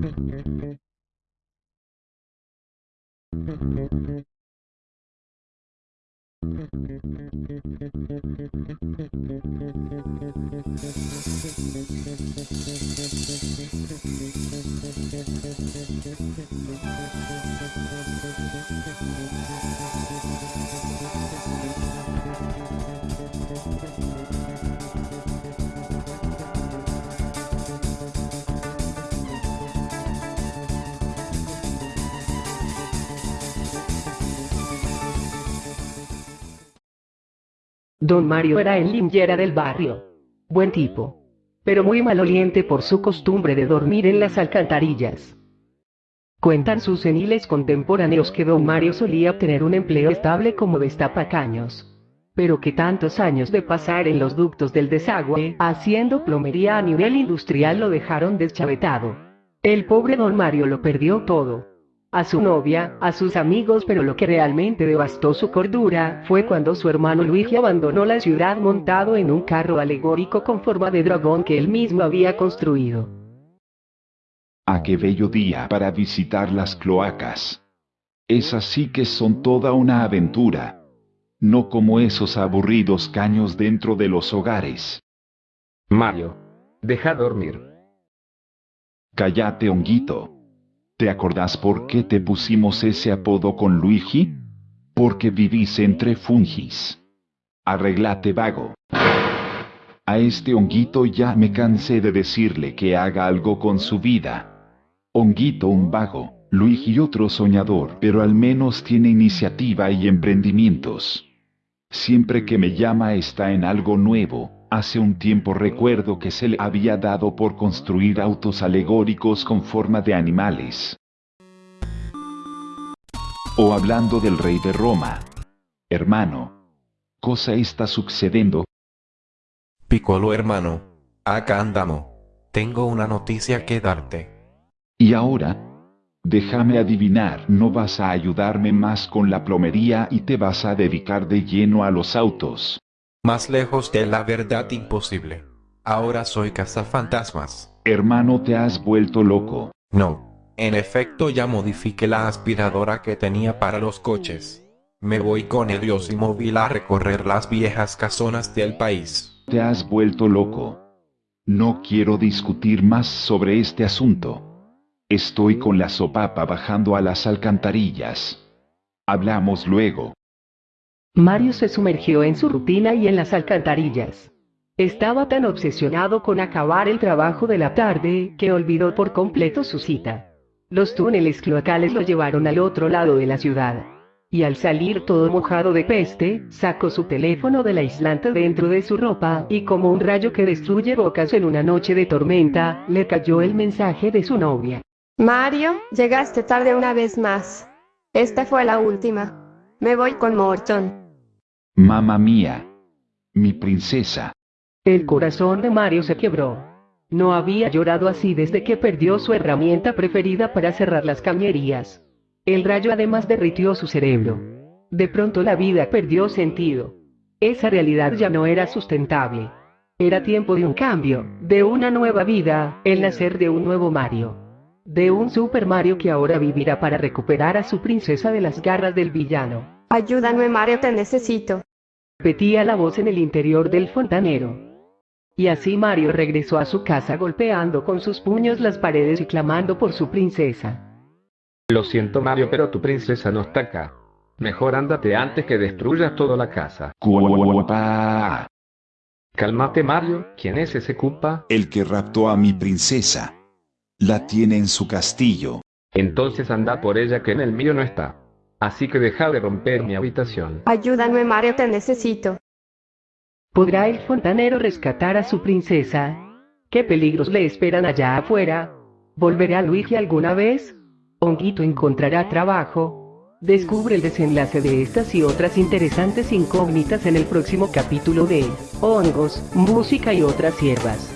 Thank you. Don Mario era el limpiera del barrio. Buen tipo. Pero muy maloliente por su costumbre de dormir en las alcantarillas. Cuentan sus seniles contemporáneos que don Mario solía tener un empleo estable como destapacaños. Pero que tantos años de pasar en los ductos del desagüe, haciendo plomería a nivel industrial lo dejaron deschavetado. El pobre don Mario lo perdió todo a su novia, a sus amigos pero lo que realmente devastó su cordura fue cuando su hermano Luigi abandonó la ciudad montado en un carro alegórico con forma de dragón que él mismo había construido. ¡Ah, qué bello día para visitar las cloacas! Esas sí que son toda una aventura. No como esos aburridos caños dentro de los hogares. Mario. Deja dormir. Cállate, honguito. ¿Te acordás por qué te pusimos ese apodo con Luigi? Porque vivís entre fungis. Arreglate vago. A este honguito ya me cansé de decirle que haga algo con su vida. Honguito un vago, Luigi otro soñador, pero al menos tiene iniciativa y emprendimientos. Siempre que me llama está en algo nuevo, Hace un tiempo recuerdo que se le había dado por construir autos alegóricos con forma de animales. O hablando del rey de Roma. Hermano. Cosa está sucediendo. Piccolo hermano. Acá andamos. Tengo una noticia que darte. Y ahora, déjame adivinar, no vas a ayudarme más con la plomería y te vas a dedicar de lleno a los autos. Más lejos de la verdad imposible. Ahora soy cazafantasmas. Hermano, te has vuelto loco. No. En efecto ya modifiqué la aspiradora que tenía para los coches. Me voy con el dios y móvil a recorrer las viejas casonas del país. Te has vuelto loco. No quiero discutir más sobre este asunto. Estoy con la sopapa bajando a las alcantarillas. Hablamos luego. Mario se sumergió en su rutina y en las alcantarillas. Estaba tan obsesionado con acabar el trabajo de la tarde que olvidó por completo su cita. Los túneles cloacales lo llevaron al otro lado de la ciudad. Y al salir todo mojado de peste, sacó su teléfono del aislante dentro de su ropa y como un rayo que destruye bocas en una noche de tormenta, le cayó el mensaje de su novia. Mario, llegaste tarde una vez más. Esta fue la última. Me voy con Morton. Mamá mía. Mi princesa. El corazón de Mario se quebró. No había llorado así desde que perdió su herramienta preferida para cerrar las cañerías. El rayo además derritió su cerebro. De pronto la vida perdió sentido. Esa realidad ya no era sustentable. Era tiempo de un cambio, de una nueva vida, el nacer de un nuevo Mario. De un Super Mario que ahora vivirá para recuperar a su princesa de las garras del villano. Ayúdame Mario, te necesito. Repetía la voz en el interior del fontanero. Y así Mario regresó a su casa golpeando con sus puños las paredes y clamando por su princesa. Lo siento Mario, pero tu princesa no está acá. Mejor ándate antes que destruyas toda la casa. Cuapa. Cálmate Mario, ¿quién es ese culpa? El que raptó a mi princesa. La tiene en su castillo. Entonces anda por ella que en el mío no está. Así que deja de romper mi habitación. Ayúdame Mario, te necesito. ¿Podrá el fontanero rescatar a su princesa? ¿Qué peligros le esperan allá afuera? ¿Volverá Luigi alguna vez? ¿Honguito encontrará trabajo? Descubre el desenlace de estas y otras interesantes incógnitas en el próximo capítulo de Hongos, Música y otras hierbas.